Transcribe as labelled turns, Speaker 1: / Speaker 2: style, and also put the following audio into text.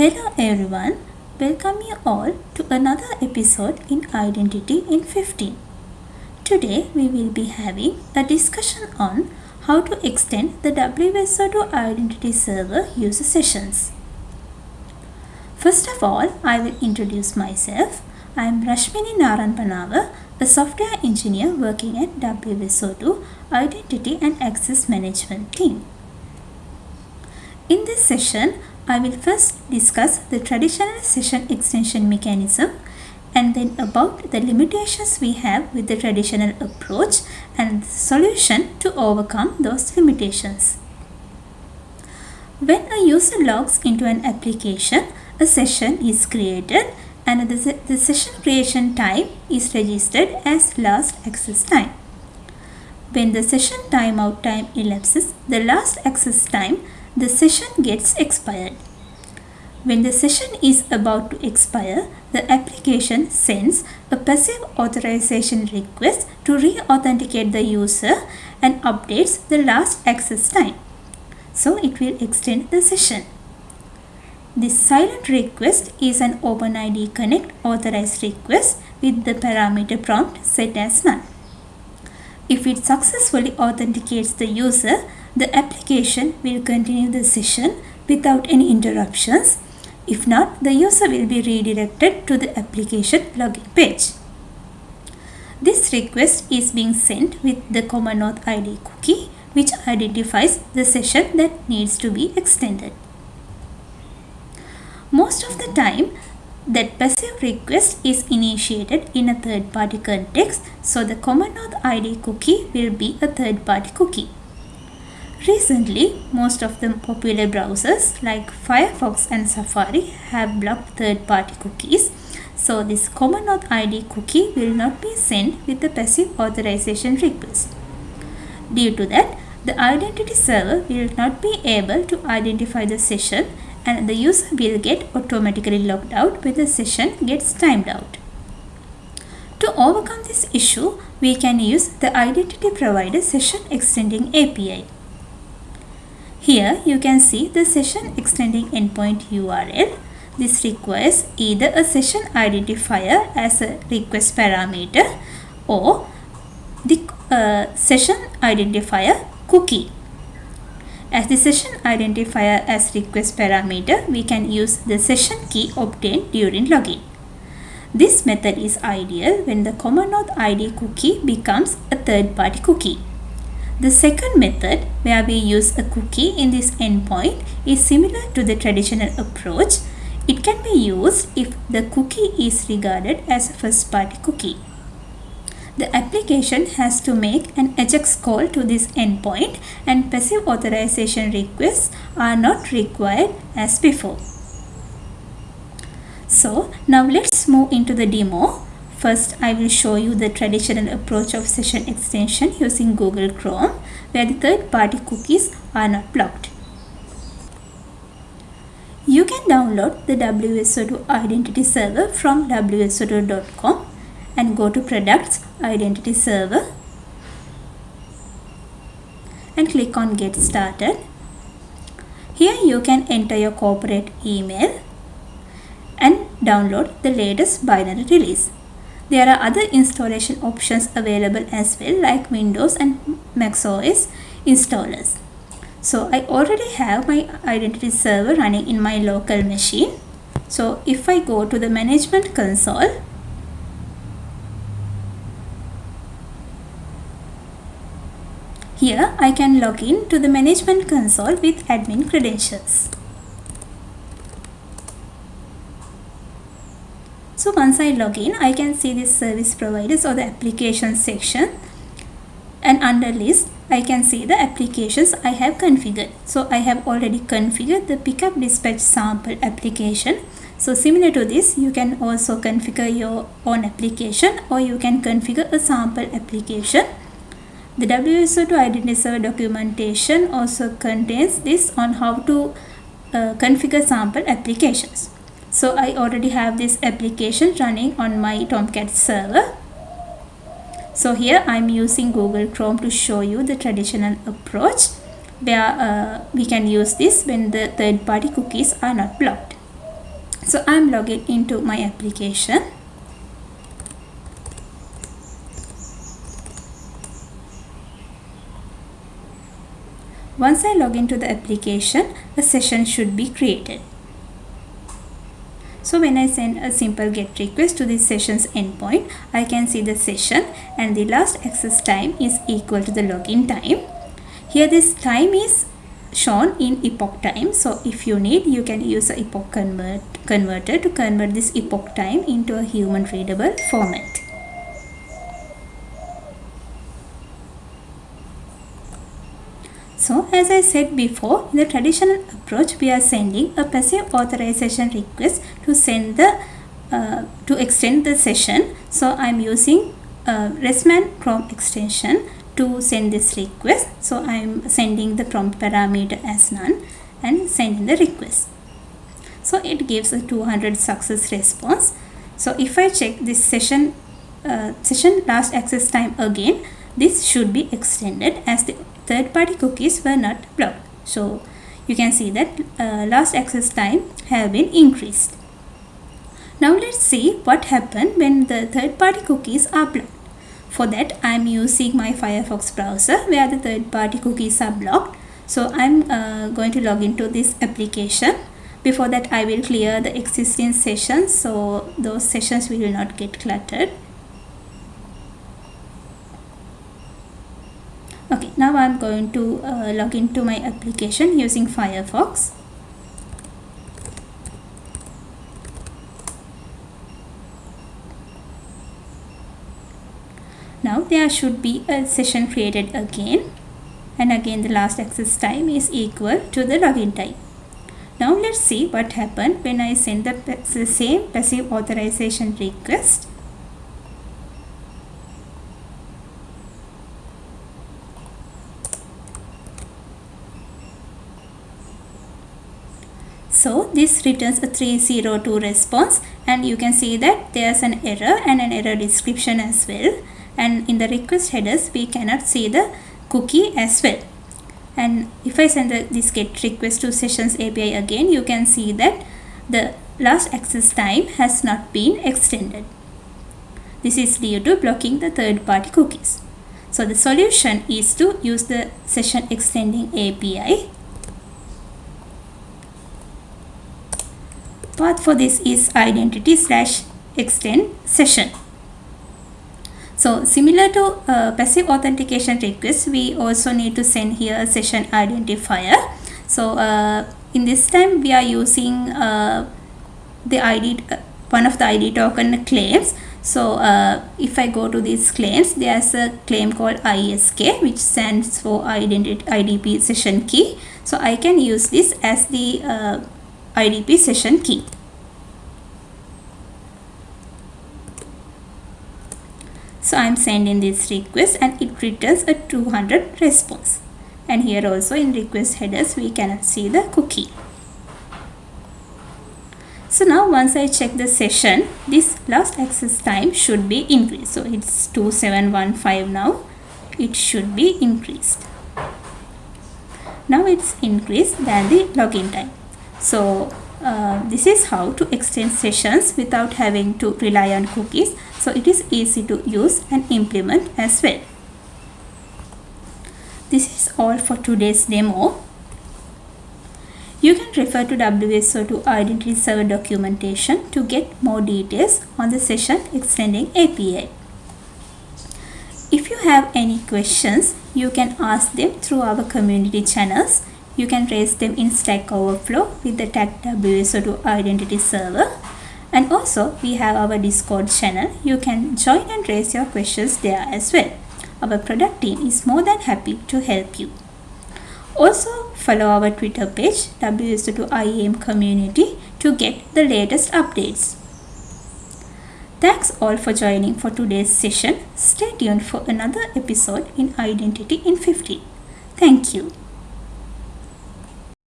Speaker 1: Hello everyone, welcome you all to another episode in Identity in 15. Today we will be having a discussion on how to extend the WSO2 Identity Server user sessions. First of all, I will introduce myself. I am Rashmini Naranpanava, a software engineer working at WSO2 Identity and Access Management team. In this session, I will first discuss the traditional session extension mechanism and then about the limitations we have with the traditional approach and the solution to overcome those limitations. When a user logs into an application, a session is created and the, the session creation time is registered as last access time. When the session timeout time elapses, the last access time the session gets expired. When the session is about to expire, the application sends a passive authorization request to re-authenticate the user and updates the last access time. So it will extend the session. This silent request is an OpenID Connect authorized request with the parameter prompt set as none. If it successfully authenticates the user, the application will continue the session without any interruptions. If not, the user will be redirected to the application login page. This request is being sent with the Common Auth ID cookie which identifies the session that needs to be extended. Most of the time, that passive request is initiated in a third-party context, so the Common Auth ID cookie will be a third-party cookie. Recently, most of the popular browsers like Firefox and Safari have blocked third-party cookies, so this Common Auth ID cookie will not be sent with the passive authorization request. Due to that, the identity server will not be able to identify the session and the user will get automatically logged out when the session gets timed out. To overcome this issue, we can use the identity provider session extending API. Here you can see the session extending endpoint URL. This requires either a session identifier as a request parameter or the uh, session identifier cookie as the session identifier as request parameter, we can use the session key obtained during login. This method is ideal when the Common Auth ID cookie becomes a third-party cookie. The second method, where we use a cookie in this endpoint, is similar to the traditional approach. It can be used if the cookie is regarded as a first-party cookie the application has to make an AJAX call to this endpoint and passive authorization requests are not required as before. So now let's move into the demo. First, I will show you the traditional approach of session extension using Google Chrome where the third-party cookies are not blocked. You can download the WSO2 identity server from wso2.com and go to products identity server and click on get started here you can enter your corporate email and download the latest binary release there are other installation options available as well like Windows and Mac OS installers so I already have my identity server running in my local machine so if I go to the management console Here I can log in to the management console with admin credentials. So once I log in, I can see this service providers or the application section and under list I can see the applications I have configured. So I have already configured the pickup dispatch sample application. So similar to this, you can also configure your own application or you can configure a sample application the WSO2 identity server documentation also contains this on how to uh, configure sample applications. So I already have this application running on my Tomcat server. So here I'm using Google Chrome to show you the traditional approach where uh, we can use this when the third-party cookies are not blocked. so I'm logging into my application Once I log into the application, a session should be created. So when I send a simple GET request to this session's endpoint, I can see the session and the last access time is equal to the login time. Here this time is shown in epoch time. So if you need, you can use a epoch convert, converter to convert this epoch time into a human readable format. So as I said before, in the traditional approach, we are sending a passive authorization request to send the uh, to extend the session. So I'm using uh, ResMan Chrome extension to send this request. So I'm sending the prompt parameter as none and sending the request. So it gives a 200 success response. So if I check this session uh, session last access time again, this should be extended as the third-party cookies were not blocked. So you can see that uh, last access time have been increased. Now let's see what happened when the third-party cookies are blocked. For that I am using my Firefox browser where the third-party cookies are blocked. So I'm uh, going to log into this application. Before that I will clear the existing sessions so those sessions will not get cluttered. okay now I'm going to uh, log into my application using Firefox. Now there should be a session created again. And again the last access time is equal to the login time. Now let's see what happened when I send the same passive authorization request So this returns a 302 response and you can see that there's an error and an error description as well. And in the request headers, we cannot see the cookie as well. And if I send the, this get request to sessions API again, you can see that the last access time has not been extended. This is due to blocking the third party cookies. So the solution is to use the session extending API path for this is identity slash extend session. So similar to uh, passive authentication request, we also need to send here a session identifier. So uh, in this time we are using uh, the ID, uh, one of the ID token claims. So uh, if I go to these claims, there's a claim called ISK which stands for identity IDP session key. So I can use this as the uh, IDP session key. So I am sending this request and it returns a 200 response. And here also in request headers we can see the cookie. So now once I check the session, this last access time should be increased. So it's 2715 now. It should be increased. Now it's increased than the login time. So uh, this is how to extend sessions without having to rely on cookies. So it is easy to use and implement as well. This is all for today's demo. You can refer to WSO2 Identity Server documentation to get more details on the session extending API. If you have any questions, you can ask them through our community channels you can raise them in Stack Overflow with the tag WSO2 identity server. And also we have our Discord channel. You can join and raise your questions there as well. Our product team is more than happy to help you. Also follow our Twitter page WSO2 IAM community to get the latest updates. Thanks all for joining for today's session. Stay tuned for another episode in Identity in 15. Thank you.